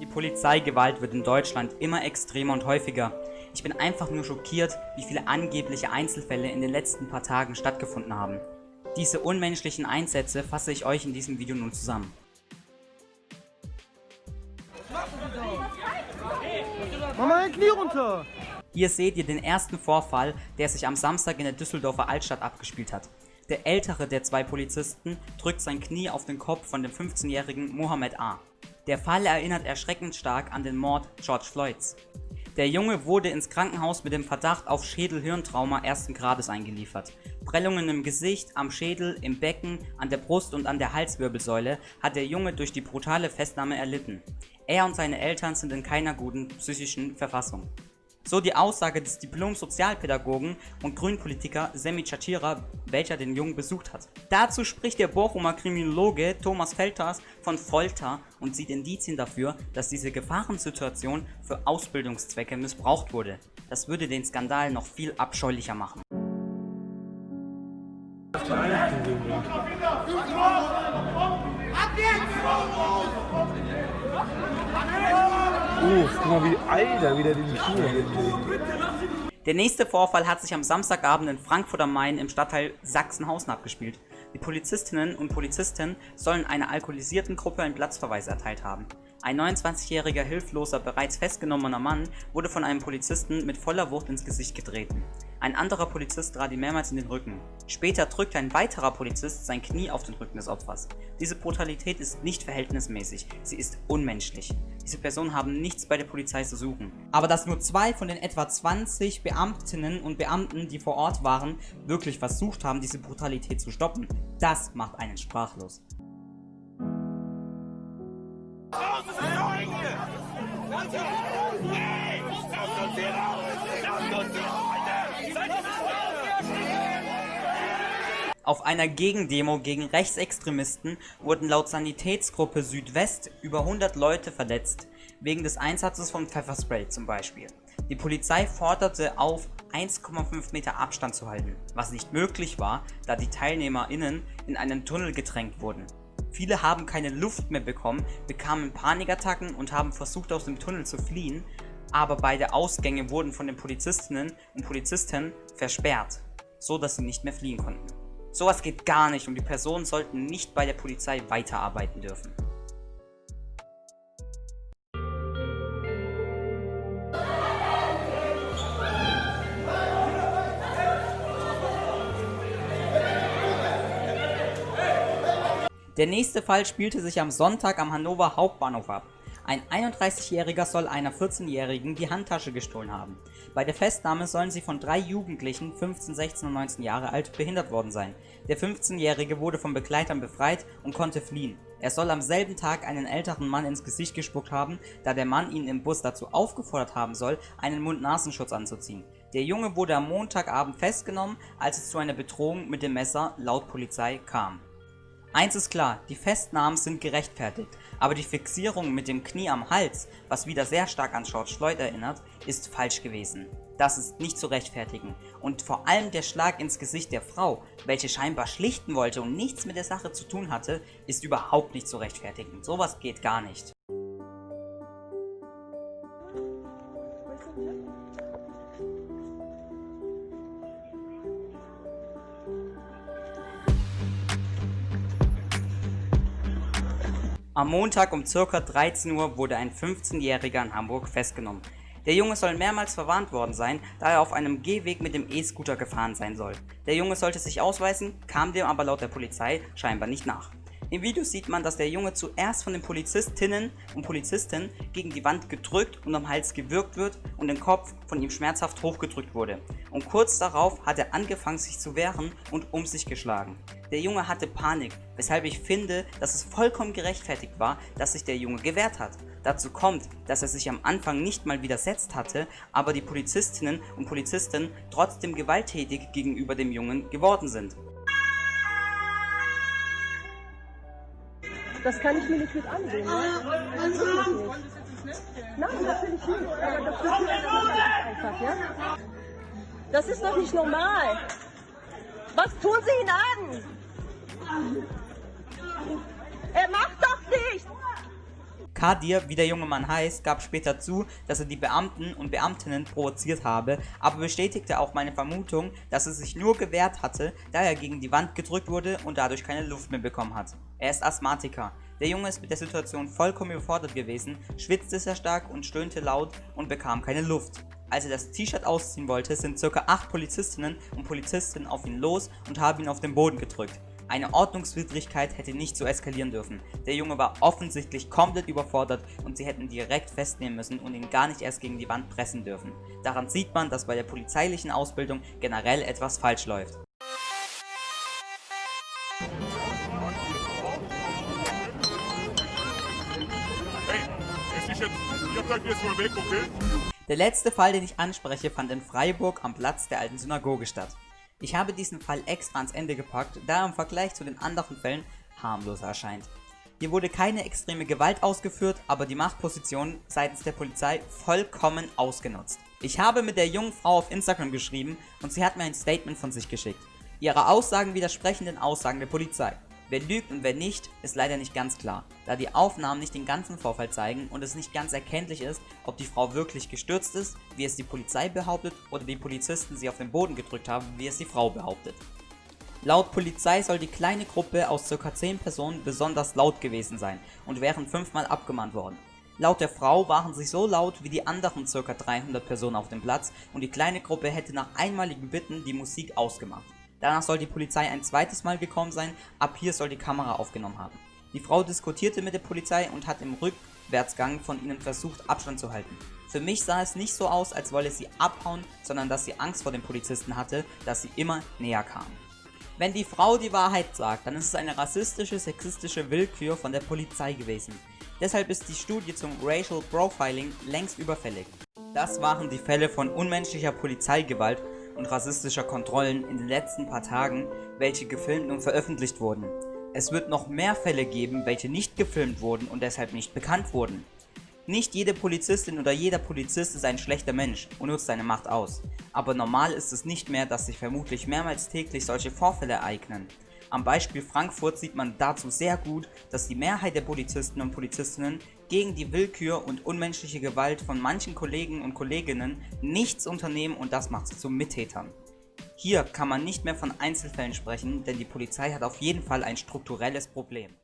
Die Polizeigewalt wird in Deutschland immer extremer und häufiger. Ich bin einfach nur schockiert, wie viele angebliche Einzelfälle in den letzten paar Tagen stattgefunden haben. Diese unmenschlichen Einsätze fasse ich euch in diesem Video nun zusammen. Mach mal dein Knie runter! Hier seht ihr den ersten Vorfall, der sich am Samstag in der Düsseldorfer Altstadt abgespielt hat. Der ältere der zwei Polizisten drückt sein Knie auf den Kopf von dem 15-jährigen Mohammed A. Der Fall erinnert erschreckend stark an den Mord George Floyds. Der Junge wurde ins Krankenhaus mit dem Verdacht auf Schädel-Hirntrauma ersten Grades eingeliefert. Prellungen im Gesicht, am Schädel, im Becken, an der Brust und an der Halswirbelsäule hat der Junge durch die brutale Festnahme erlitten. Er und seine Eltern sind in keiner guten psychischen Verfassung. So die Aussage des Diplom-Sozialpädagogen und Grünpolitiker Semi Chachira, welcher den Jungen besucht hat. Dazu spricht der Bochumer Kriminologe Thomas Felters von Folter und sieht Indizien dafür, dass diese Gefahrensituation für Ausbildungszwecke missbraucht wurde. Das würde den Skandal noch viel abscheulicher machen. Ab Guck mal wie Alter wieder den Knie Der nächste Vorfall hat sich am Samstagabend in Frankfurt am Main im Stadtteil Sachsenhausen abgespielt. Die Polizistinnen und Polizisten sollen einer alkoholisierten Gruppe einen Platzverweis erteilt haben. Ein 29-jähriger hilfloser, bereits festgenommener Mann wurde von einem Polizisten mit voller Wucht ins Gesicht getreten. Ein anderer Polizist trat ihm mehrmals in den Rücken. Später drückte ein weiterer Polizist sein Knie auf den Rücken des Opfers. Diese Brutalität ist nicht verhältnismäßig, sie ist unmenschlich. Diese Personen haben nichts bei der Polizei zu suchen. Aber dass nur zwei von den etwa 20 Beamtinnen und Beamten, die vor Ort waren, wirklich versucht haben, diese Brutalität zu stoppen, das macht einen sprachlos. Auf einer Gegendemo gegen Rechtsextremisten wurden laut Sanitätsgruppe Südwest über 100 Leute verletzt, wegen des Einsatzes von Pfefferspray zum Beispiel. Die Polizei forderte auf, 1,5 Meter Abstand zu halten, was nicht möglich war, da die TeilnehmerInnen in einen Tunnel gedrängt wurden. Viele haben keine Luft mehr bekommen, bekamen Panikattacken und haben versucht aus dem Tunnel zu fliehen, aber beide Ausgänge wurden von den Polizistinnen und Polizisten versperrt, so dass sie nicht mehr fliehen konnten. Sowas geht gar nicht und die Personen sollten nicht bei der Polizei weiterarbeiten dürfen. Der nächste Fall spielte sich am Sonntag am Hannover Hauptbahnhof ab. Ein 31-Jähriger soll einer 14-Jährigen die Handtasche gestohlen haben. Bei der Festnahme sollen sie von drei Jugendlichen, 15, 16 und 19 Jahre alt, behindert worden sein. Der 15-Jährige wurde von Begleitern befreit und konnte fliehen. Er soll am selben Tag einen älteren Mann ins Gesicht gespuckt haben, da der Mann ihn im Bus dazu aufgefordert haben soll, einen Mund-Nasenschutz anzuziehen. Der Junge wurde am Montagabend festgenommen, als es zu einer Bedrohung mit dem Messer laut Polizei kam. Eins ist klar, die Festnahmen sind gerechtfertigt, aber die Fixierung mit dem Knie am Hals, was wieder sehr stark an George Floyd erinnert, ist falsch gewesen. Das ist nicht zu rechtfertigen. Und vor allem der Schlag ins Gesicht der Frau, welche scheinbar schlichten wollte und nichts mit der Sache zu tun hatte, ist überhaupt nicht zu rechtfertigen. Sowas geht gar nicht. Am Montag um ca. 13 Uhr wurde ein 15-Jähriger in Hamburg festgenommen. Der Junge soll mehrmals verwarnt worden sein, da er auf einem Gehweg mit dem E-Scooter gefahren sein soll. Der Junge sollte sich ausweisen, kam dem aber laut der Polizei scheinbar nicht nach. Im Video sieht man, dass der Junge zuerst von den Polizistinnen und Polizisten gegen die Wand gedrückt und am Hals gewürgt wird und den Kopf von ihm schmerzhaft hochgedrückt wurde. Und kurz darauf hat er angefangen sich zu wehren und um sich geschlagen. Der Junge hatte Panik, weshalb ich finde, dass es vollkommen gerechtfertigt war, dass sich der Junge gewehrt hat. Dazu kommt, dass er sich am Anfang nicht mal widersetzt hatte, aber die Polizistinnen und Polizisten trotzdem gewalttätig gegenüber dem Jungen geworden sind. Das kann ich mir nicht mit ansehen. Ne? Nein, natürlich nicht. Aber das ist einfach, ja? Das ist doch nicht normal. Was tun Sie ihn an? Er macht doch nichts! Kadir, wie der junge Mann heißt, gab später zu, dass er die Beamten und Beamtinnen provoziert habe, aber bestätigte auch meine Vermutung, dass er sich nur gewehrt hatte, da er gegen die Wand gedrückt wurde und dadurch keine Luft mehr bekommen hat. Er ist Asthmatiker. Der Junge ist mit der Situation vollkommen überfordert gewesen, schwitzte sehr stark und stöhnte laut und bekam keine Luft. Als er das T-Shirt ausziehen wollte, sind ca. 8 Polizistinnen und Polizisten auf ihn los und haben ihn auf den Boden gedrückt. Eine Ordnungswidrigkeit hätte nicht so eskalieren dürfen. Der Junge war offensichtlich komplett überfordert und sie hätten direkt festnehmen müssen und ihn gar nicht erst gegen die Wand pressen dürfen. Daran sieht man, dass bei der polizeilichen Ausbildung generell etwas falsch läuft. Jetzt mal weg, okay? Der letzte Fall, den ich anspreche, fand in Freiburg am Platz der alten Synagoge statt. Ich habe diesen Fall extra ans Ende gepackt, da er im Vergleich zu den anderen Fällen harmloser erscheint. Hier wurde keine extreme Gewalt ausgeführt, aber die Machtposition seitens der Polizei vollkommen ausgenutzt. Ich habe mit der jungen Frau auf Instagram geschrieben und sie hat mir ein Statement von sich geschickt. Ihre Aussagen widersprechen den Aussagen der Polizei. Wer lügt und wer nicht, ist leider nicht ganz klar, da die Aufnahmen nicht den ganzen Vorfall zeigen und es nicht ganz erkenntlich ist, ob die Frau wirklich gestürzt ist, wie es die Polizei behauptet, oder die Polizisten sie auf den Boden gedrückt haben, wie es die Frau behauptet. Laut Polizei soll die kleine Gruppe aus ca. 10 Personen besonders laut gewesen sein und wären fünfmal abgemahnt worden. Laut der Frau waren sie so laut wie die anderen ca. 300 Personen auf dem Platz und die kleine Gruppe hätte nach einmaligen Bitten die Musik ausgemacht. Danach soll die Polizei ein zweites Mal gekommen sein, ab hier soll die Kamera aufgenommen haben. Die Frau diskutierte mit der Polizei und hat im Rückwärtsgang von ihnen versucht Abstand zu halten. Für mich sah es nicht so aus, als wolle sie abhauen, sondern dass sie Angst vor den Polizisten hatte, dass sie immer näher kamen. Wenn die Frau die Wahrheit sagt, dann ist es eine rassistische, sexistische Willkür von der Polizei gewesen. Deshalb ist die Studie zum Racial Profiling längst überfällig. Das waren die Fälle von unmenschlicher Polizeigewalt und rassistischer Kontrollen in den letzten paar Tagen, welche gefilmt und veröffentlicht wurden. Es wird noch mehr Fälle geben, welche nicht gefilmt wurden und deshalb nicht bekannt wurden. Nicht jede Polizistin oder jeder Polizist ist ein schlechter Mensch und nutzt seine Macht aus. Aber normal ist es nicht mehr, dass sich vermutlich mehrmals täglich solche Vorfälle ereignen. Am Beispiel Frankfurt sieht man dazu sehr gut, dass die Mehrheit der Polizisten und Polizistinnen gegen die Willkür und unmenschliche Gewalt von manchen Kollegen und Kolleginnen nichts unternehmen und das macht sie zu Mittätern. Hier kann man nicht mehr von Einzelfällen sprechen, denn die Polizei hat auf jeden Fall ein strukturelles Problem.